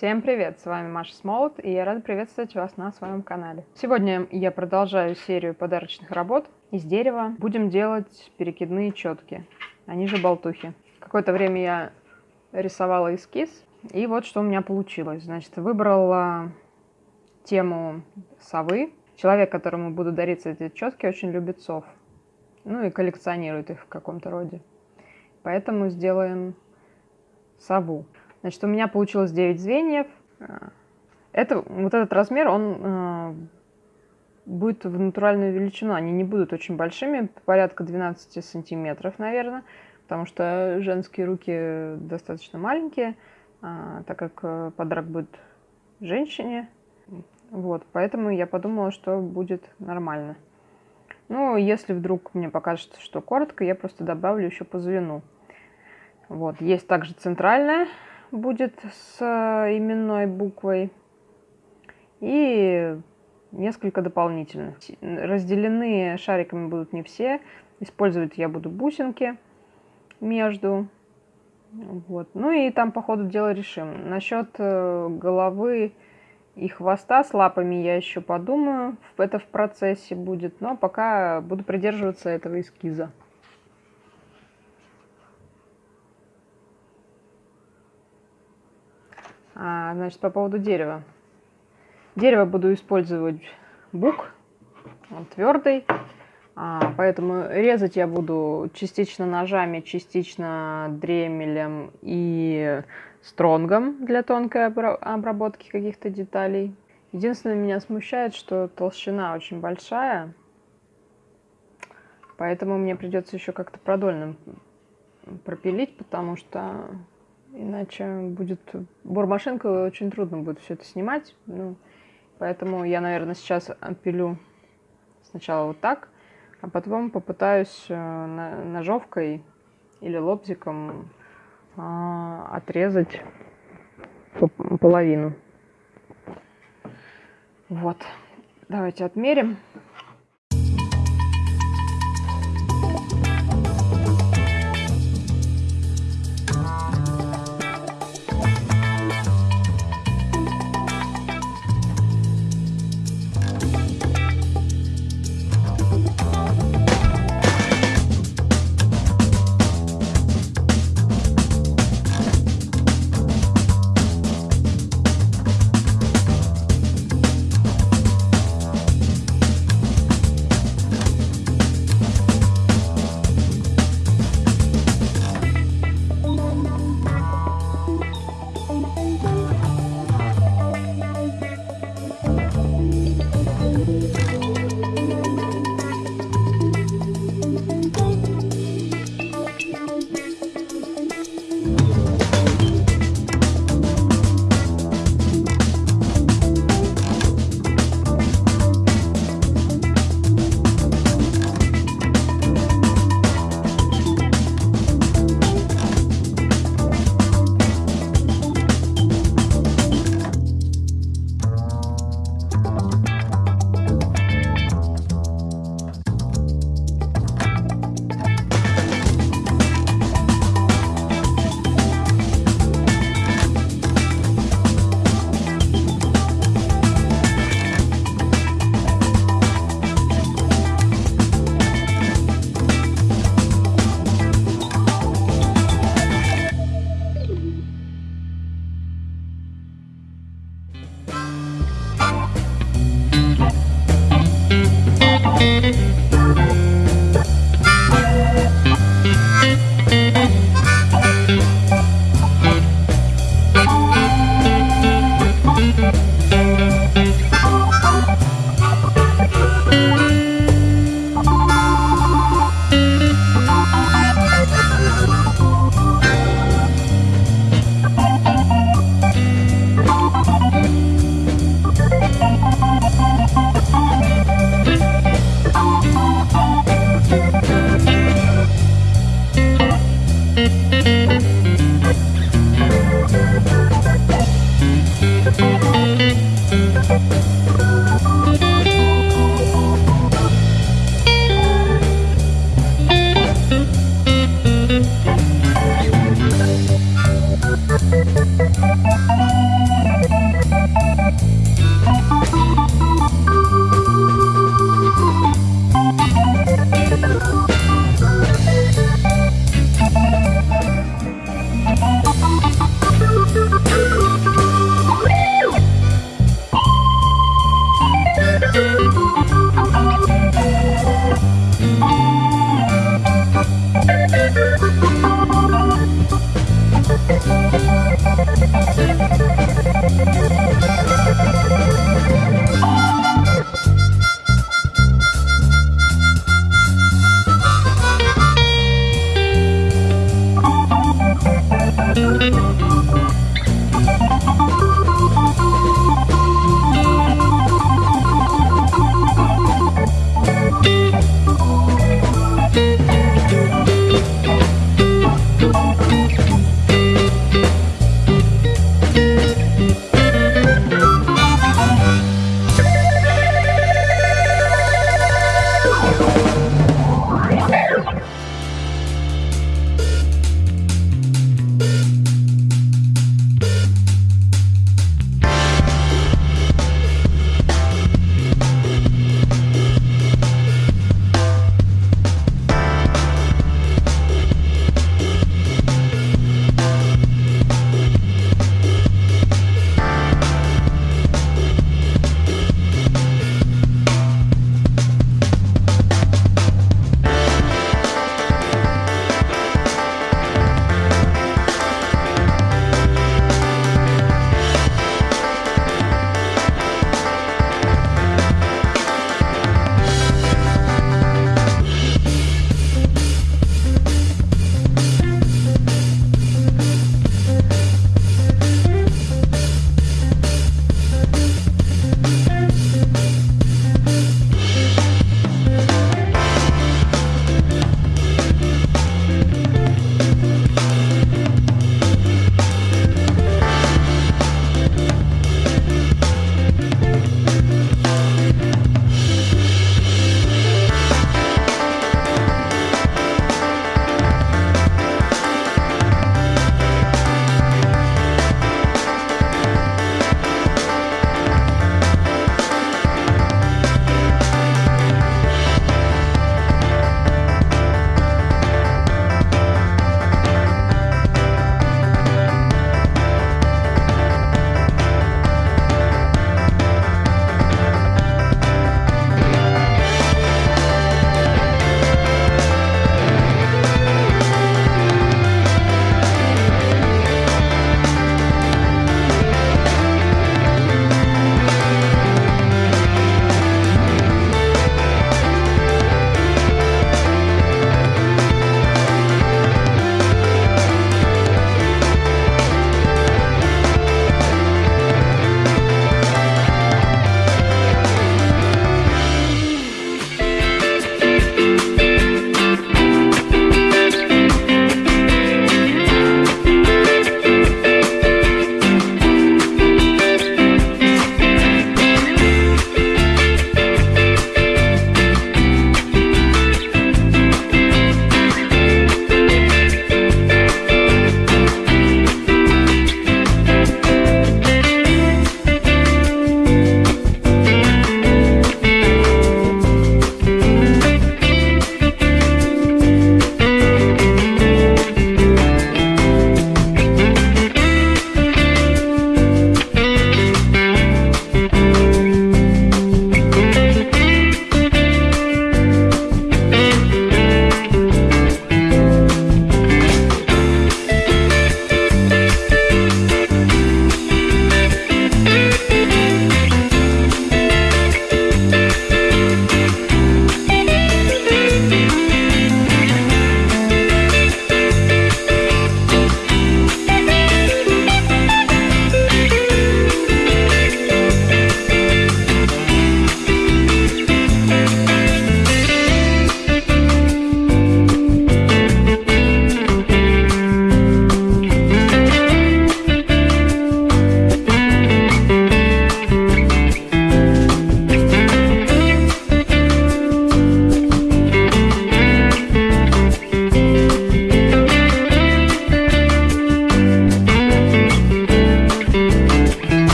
Всем привет! С вами Маша Смолот, и я рада приветствовать вас на своем канале. Сегодня я продолжаю серию подарочных работ из дерева. Будем делать перекидные четки, они же болтухи. Какое-то время я рисовала эскиз, и вот что у меня получилось. Значит, выбрала тему совы. Человек, которому буду дарить эти четки, очень любит сов. Ну и коллекционирует их в каком-то роде. Поэтому сделаем сову. Значит, у меня получилось 9 звеньев. Это, вот этот размер, он э, будет в натуральную величину. Они не будут очень большими, порядка 12 сантиметров, наверное, потому что женские руки достаточно маленькие, э, так как э, подарок будет женщине. Вот, поэтому я подумала, что будет нормально. Ну, если вдруг мне покажется, что коротко, я просто добавлю еще по звену. Вот, есть также центральная будет с э, именной буквой. И несколько дополнительных. Разделены шариками будут не все. Использовать я буду бусинки между. Вот. Ну и там по ходу дела решим. Насчет э, головы и хвоста с лапами я еще подумаю. Это в процессе будет. Но пока буду придерживаться этого эскиза. А, значит, по поводу дерева. Дерево буду использовать бук, он твердый, а, поэтому резать я буду частично ножами, частично дремелем и стронгом для тонкой обработки каких-то деталей. Единственное, меня смущает, что толщина очень большая, поэтому мне придется еще как-то продольным пропилить, потому что Иначе будет бормашинка, очень трудно будет все это снимать. Ну, поэтому я, наверное, сейчас отпилю сначала вот так, а потом попытаюсь э, ножовкой или лобзиком а, отрезать половину. Вот. Давайте отмерим.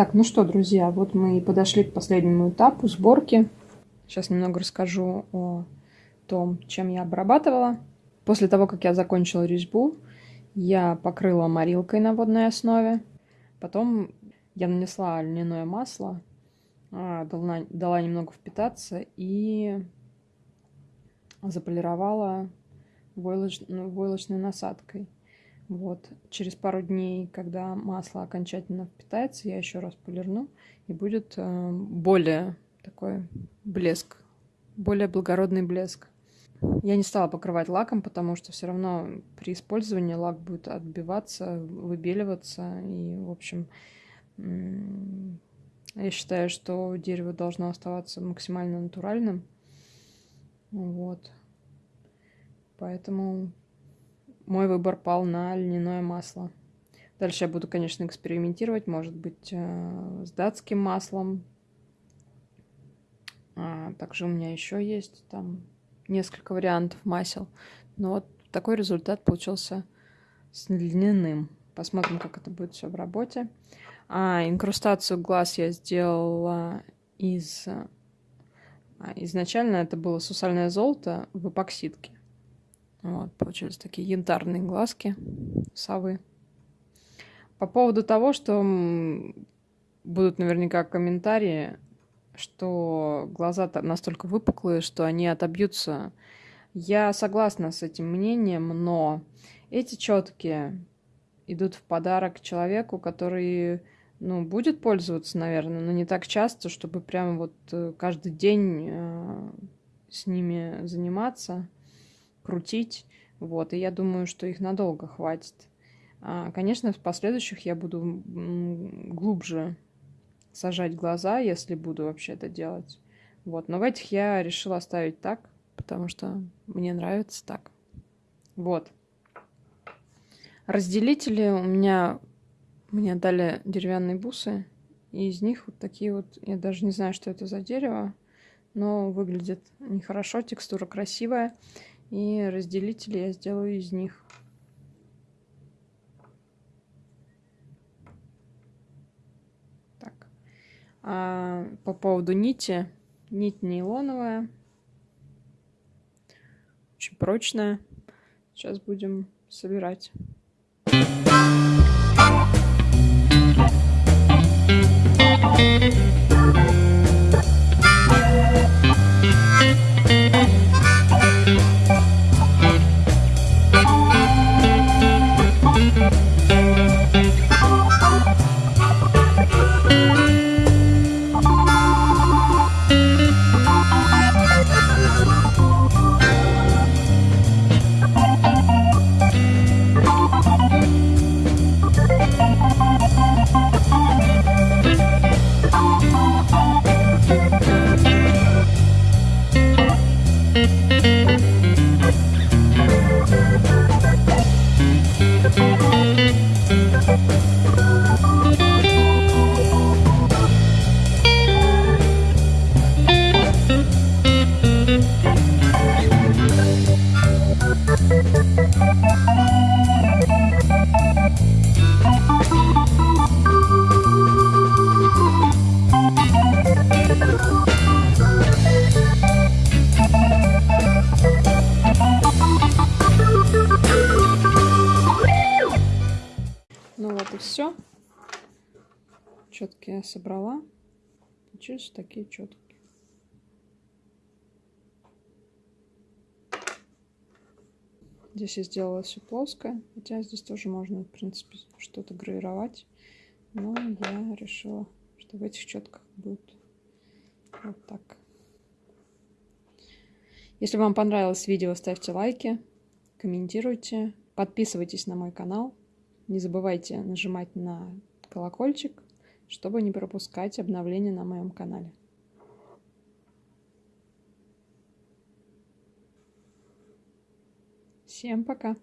Так, ну что, друзья, вот мы и подошли к последнему этапу сборки. Сейчас немного расскажу о том, чем я обрабатывала. После того, как я закончила резьбу, я покрыла морилкой на водной основе. Потом я нанесла льняное масло, а, дала, дала немного впитаться и заполировала войлоч, войлочной насадкой. Вот. Через пару дней, когда масло окончательно впитается, я еще раз полирну, и будет э, более такой блеск, более благородный блеск. Я не стала покрывать лаком, потому что все равно при использовании лак будет отбиваться, выбеливаться. И, в общем, я считаю, что дерево должно оставаться максимально натуральным. Вот. Поэтому мой выбор пал на льняное масло. Дальше я буду, конечно, экспериментировать, может быть, э, с датским маслом. А, также у меня еще есть там несколько вариантов масел. Но вот такой результат получился с льняным. Посмотрим, как это будет все в работе. А, инкрустацию глаз я сделала из... А, изначально это было сусальное золото в эпоксидке. Вот, получились такие янтарные глазки совы. По поводу того, что будут наверняка комментарии, что глаза настолько выпуклые, что они отобьются. Я согласна с этим мнением, но эти четкие идут в подарок человеку, который ну, будет пользоваться, наверное, но не так часто, чтобы прямо вот э, каждый день э, с ними заниматься крутить. Вот, и я думаю, что их надолго хватит. А, конечно, в последующих я буду глубже сажать глаза, если буду вообще это делать. Вот, но в этих я решила оставить так, потому что мне нравится так. Вот. Разделители у меня мне дали деревянные бусы, и из них вот такие вот, я даже не знаю, что это за дерево, но выглядит нехорошо, текстура красивая. И разделители я сделаю из них. Так. А по поводу нити. Нить нейлоновая. Очень прочная. Сейчас будем собирать. все. Я собрала. Получились такие четки. Здесь я сделала все плоское, хотя здесь тоже можно, в принципе, что-то гравировать. Но я решила, что в этих четках будет вот так. Если вам понравилось видео, ставьте лайки, комментируйте, подписывайтесь на мой канал. Не забывайте нажимать на колокольчик, чтобы не пропускать обновления на моем канале. Всем пока!